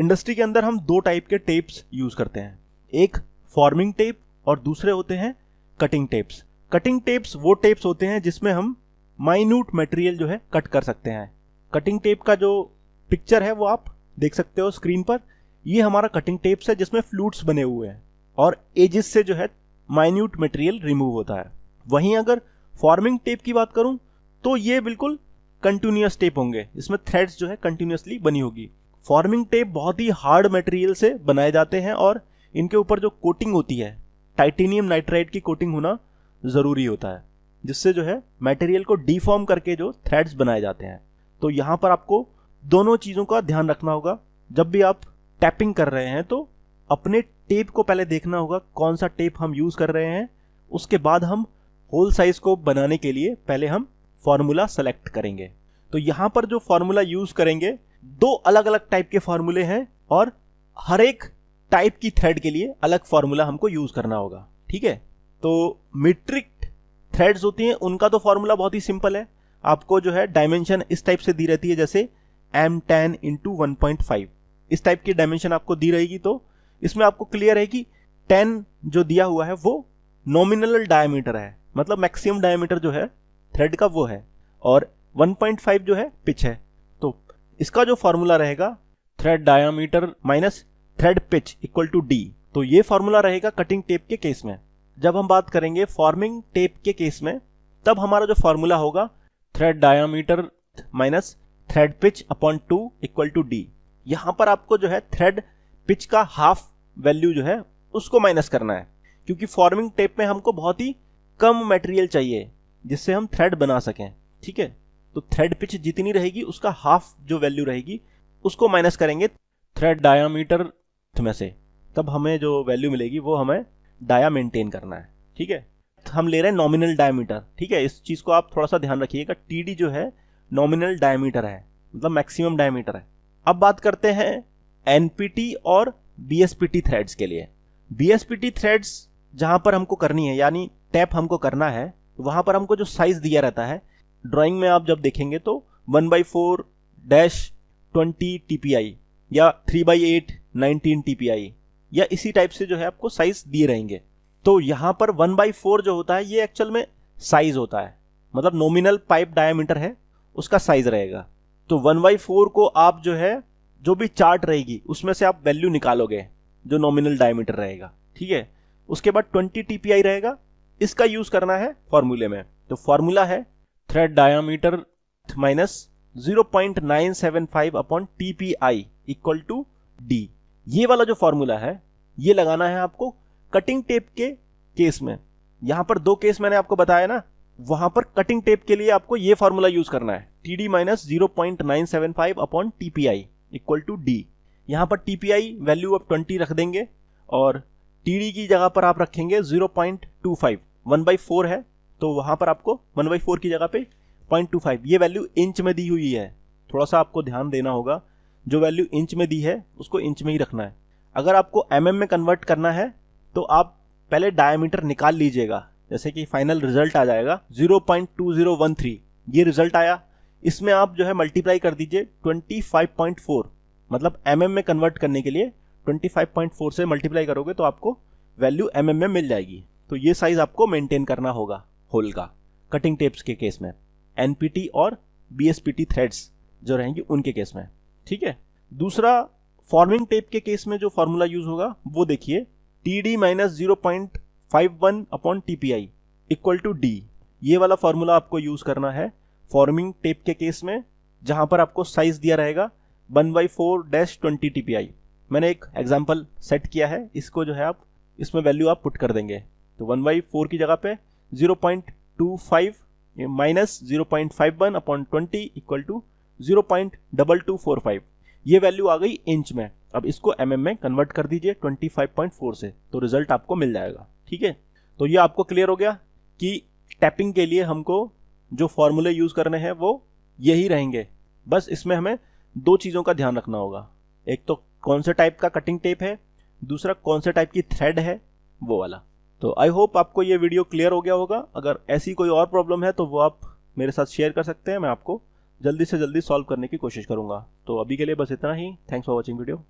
Industry के अंदर हम दो टाइप के टेप्स यूज़ करते हैं। एक फॉर्मिंग टेप और दूसरे होते हैं कटिंग टेप्स कटिंग टेप्स वो टेप्स होते हैं जिसमें हम माइन्यूट मटेरियल जो है कट कर सकते हैं। कटिंग टेप का जो पिक्चर है वो आप देख सकते हो स्क्रीन पर। ये हमारा कटिंग टेप्स है जिसमें फ्लूट्स बने हुए हैं और एजिस से जो है माइन्यूट मटेरियल रिमूव होता है। वहीं अगर फॉर्मिंग टेप की बात करूँ तो ये बिल्कुल कंटिन्यूस टेप होंगे। इसमें थ्रेड्स जो है कंटिन्यूसली बनी होगी। फॉर्मिंग टेप बहुत ही हार्ड मटेरियल से बनाए जाते हैं और इनके ऊपर जो कोटिंग होती है टाइटेनियम नाइट्राइड की कोटिंग होना ज़रूरी होता है, जिससे जो है मटेरियल को डिफॉर्म करके जो थ्रेड्स बनाए जाते हैं। तो यहाँ पर आपको दोनों चीज़ों का ध्यान रखना होगा। जब भी आप टैपिंग कर रहे हैं तो अपने टेप को पहले देखना होगा, कौन सा टेप हम यूज़ कर रहे हैं। उसके बाद हम होल साइज़ को बनाने के लिए पहले हम फॉर्मूला सेलेक्ट करेंगे। तो यहाँ पर जो फॉर्मूला यूज़ करेंगे दो अलग अलग टाइप के फॉर्मूले हैं और हर एक टाइप की थ्रेड के लिए अलग फॉर्मूला हमको यूज़ करना होगा। ठीक है? तो मीट्रिक थ्रेड्स होती हैं, उनका तो फॉर्मूला बहुत ही सिंपल है। आपको जो है डायमेंशन इस टाइप से दी रहती है, जैसे M ten into one point five इस टाइप की डायमेंशन आपको दी रहेगी तो इसमें आपको क्लियर है कि टेन जो दिया हुआ है, वो नॉमिनल डायमीटर है। मतलब मैक्सिमम डायमीटर जो है थ्रेड का वो है और 1.5 जो है पिच है। इसका जो फॉर्मूला रहेगा thread diameter minus thread pitch equal to D तो ये फॉर्मूला रहेगा कटिंग टेप के केस में। जब हम बात करेंगे फॉर्मिंग टेप के केस में, तब हमारा जो फॉर्मूला होगा thread diameter minus thread pitch upon two equal to D यहाँ पर आपको जो है थ्रेड पिच का हाफ़ वैल्यू जो है, उसको माइनस करना है। क्योंकि फॉर्मिंग टेप में हमको बहुत ही कम मटेरियल चाहिए, जिससे हम थ्रेड बना सकें। ठीक है? तो थ्रेड पिच जितनी रहेगी, उसका हाफ़ जो वैल्यू रहेगी, उसको माइनस करेंगे थ्रेड डायामीटर में से। तब हमें जो वैल्यू मिलेगी, वो हमें डाया मेंटेन करना है। ठीक है? हम ले रहे हैं नॉमिनल डायमीटर ठीक है? इस चीज़ को आप थोड़ा सा ध्यान रखिएगा। टीडी जो है नॉमिनल डायमीटर है। मतलब मैक्सिमम डायमीटर है। अब बात करते हैं एनपीटी और बीएसपीटी थ्रेड्स के लिए। बीएसपीटी थ्रेड्स जहाँ पर हमको करनी है, यानी टैप हमको करना है, वहाँ पर हमको जो साइज़ दिया रहता है ड्राइंग में आप जब देखेंगे तो one by four dash twenty TPI या three by eight nineteen TPI या इसी टाइप से जो है आपको साइज़ दिए रहेंगे। तो यहाँ पर वन बाई फोर जो होता है, ये एक्चुअल में साइज़ होता है। मतलब नॉमिनल पाइप डायमीटर है, उसका साइज़ रहेगा। तो वन बाई फोर को आप जो है, जो भी चार्ट रहेगी, उसमें से आप वैल्यू निकालोगे, जो नॉमिनल डायमीटर रहेगा। ठीक है? उसके बाद ट्वेंटी टीपीआई रहेगा। इसका यूज़ करना है फॉर्मूले में। तो फॉर्मूला है thread diameter minus 0.975 upon TPI equal to D ये वाला जो फॉर्मूला है, ये लगाना है आपको कटिंग टेप के केस में। यहाँ पर दो केस मैंने आपको बताया ना, वहाँ पर कटिंग टेप के लिए आपको ये फॉर्मूला यूज़ करना है। T D minus zero point nine seven five upon TPI equal to D यहाँ पर टीपीआई वैल्यू अब ट्वेंटी रख देंगे और टीडी की जगह पर आप रखेंगे zero point two five one by four है तो वहाँ पर आपको वन बाई फोर की जगह पे पॉइंट टू फाइव, ये वैल्यू इंच में दी हुई है। थोड़ा सा आपको ध्यान देना होगा, जो वैल्यू इंच में दी है, उसको इंच में ही रखना है। अगर आपको एम mm में कन्वर्ट करना है तो आप पहले डायमीटर निकाल लीजिएगा। जैसे कि फाइनल रिज़ल्ट आ जाएगा 0.2013 ये रिज़ल्ट आया। इसमें आप जो है मल्टीप्लाई कर दीजिए 25.4 मतलब एम mm में कन्वर्ट करने के लिए 25.4 से मल्टीप्लाई करोगे तो आपको वैल्यू एम mm में मिल जाएगी। तो ये साइज़ आपको मेंटेन करना होगा। होल का कटिंग टेप्स के केस में एनपीटी और बीएसपीटी थ्रेड्स जो रहेंगी उनके केस में, ठीक है? दूसरा फॉर्मिंग टेप के केस में जो फॉर्मूला यूज़ होगा, वो देखिए T D minus zero point five one upon TPI equal to D ये वाला फॉर्मूला आपको यूज़ करना है फॉर्मिंग टेप के केस में, जहाँ पर आपको साइज़ दिया रहेगा one by four dash twenty TPI मैंने एक एग्ज़ाम्पल सेट किया है, इसको जो है आप, इसमें वैल्यू आप पुट कर देंगे। तो वन बाई फोर की जगह पे zero point two five minus zero point five one upon twenty equal to zero point double two four five ये वैल्यू आ गई इंच में। अब इसको एम mm में कन्वर्ट कर दीजिए ट्वेंटी फाइव पॉइंट फोर से तो रिज़ल्ट आपको मिल जाएगा। ठीक है? तो ये आपको क्लियर हो गया कि टैपिंग के लिए हमको जो फॉर्मूले यूज़ करने हैं, वो यही रहेंगे। बस इसमें हमें दो चीज़ों का ध्यान रखना होगा। एक तो कौन से टाइप का कटिंग टेप है? दूसरा कौन से टाइप की थ्रेड है? वो वाला। तो आई होप आपको ये वीडियो क्लियर हो गया होगा। अगर ऐसी कोई और प्रॉब्लम है तो वो आप मेरे साथ शेयर कर सकते हैं। मैं आपको जल्दी से जल्दी सॉल्व करने की कोशिश करूँगा। तो अभी के लिए बस इतना ही। Thanks for watching video